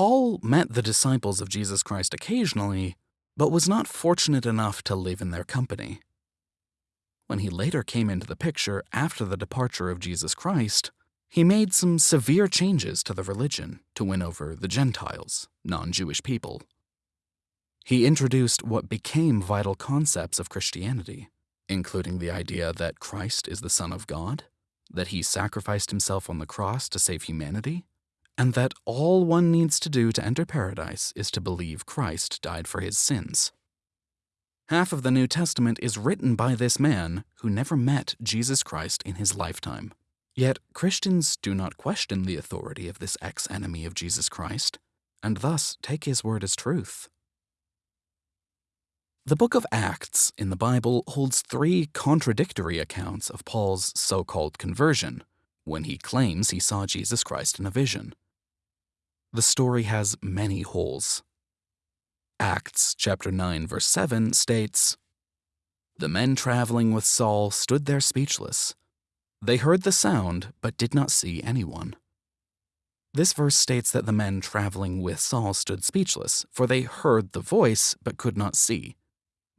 Paul met the disciples of Jesus Christ occasionally, but was not fortunate enough to live in their company. When he later came into the picture after the departure of Jesus Christ, he made some severe changes to the religion to win over the Gentiles, non Jewish people. He introduced what became vital concepts of Christianity, including the idea that Christ is the Son of God, that he sacrificed himself on the cross to save humanity, and that all one needs to do to enter paradise is to believe Christ died for his sins. Half of the New Testament is written by this man who never met Jesus Christ in his lifetime. Yet Christians do not question the authority of this ex enemy of Jesus Christ, and thus take his word as truth. The book of Acts in the Bible holds three contradictory accounts of Paul's so called conversion, when he claims he saw Jesus Christ in a vision. The story has many holes. Acts chapter 9 verse 7 states, The men traveling with Saul stood there speechless. They heard the sound, but did not see anyone. This verse states that the men traveling with Saul stood speechless, for they heard the voice, but could not see.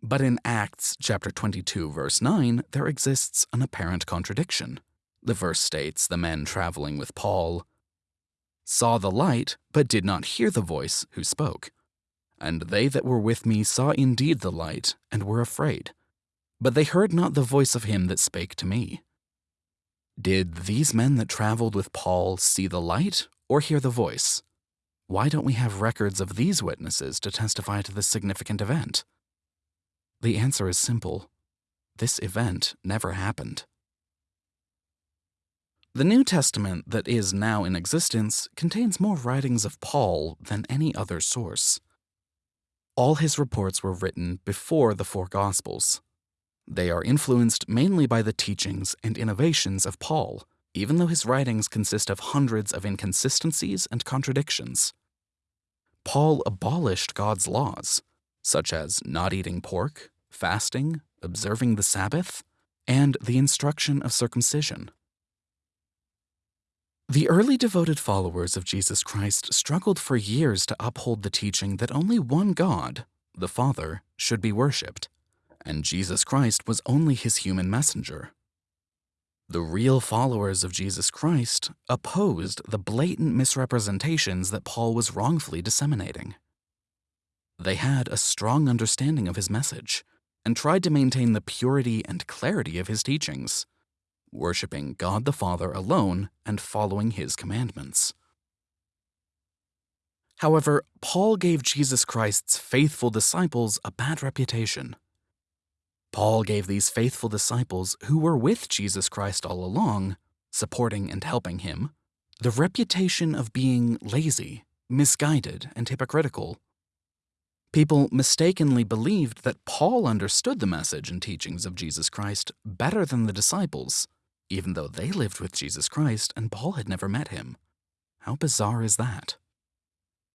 But in Acts chapter 22 verse 9, there exists an apparent contradiction. The verse states the men traveling with Paul saw the light, but did not hear the voice who spoke. And they that were with me saw indeed the light, and were afraid. But they heard not the voice of him that spake to me. Did these men that traveled with Paul see the light, or hear the voice? Why don't we have records of these witnesses to testify to this significant event? The answer is simple. This event never happened. The New Testament that is now in existence contains more writings of Paul than any other source. All his reports were written before the four Gospels. They are influenced mainly by the teachings and innovations of Paul, even though his writings consist of hundreds of inconsistencies and contradictions. Paul abolished God's laws, such as not eating pork, fasting, observing the Sabbath, and the instruction of circumcision. The early devoted followers of Jesus Christ struggled for years to uphold the teaching that only one God, the Father, should be worshipped, and Jesus Christ was only his human messenger. The real followers of Jesus Christ opposed the blatant misrepresentations that Paul was wrongfully disseminating. They had a strong understanding of his message and tried to maintain the purity and clarity of his teachings, worshiping God the Father alone and following his commandments. However, Paul gave Jesus Christ's faithful disciples a bad reputation. Paul gave these faithful disciples who were with Jesus Christ all along, supporting and helping him, the reputation of being lazy, misguided, and hypocritical People mistakenly believed that Paul understood the message and teachings of Jesus Christ better than the disciples, even though they lived with Jesus Christ and Paul had never met him. How bizarre is that?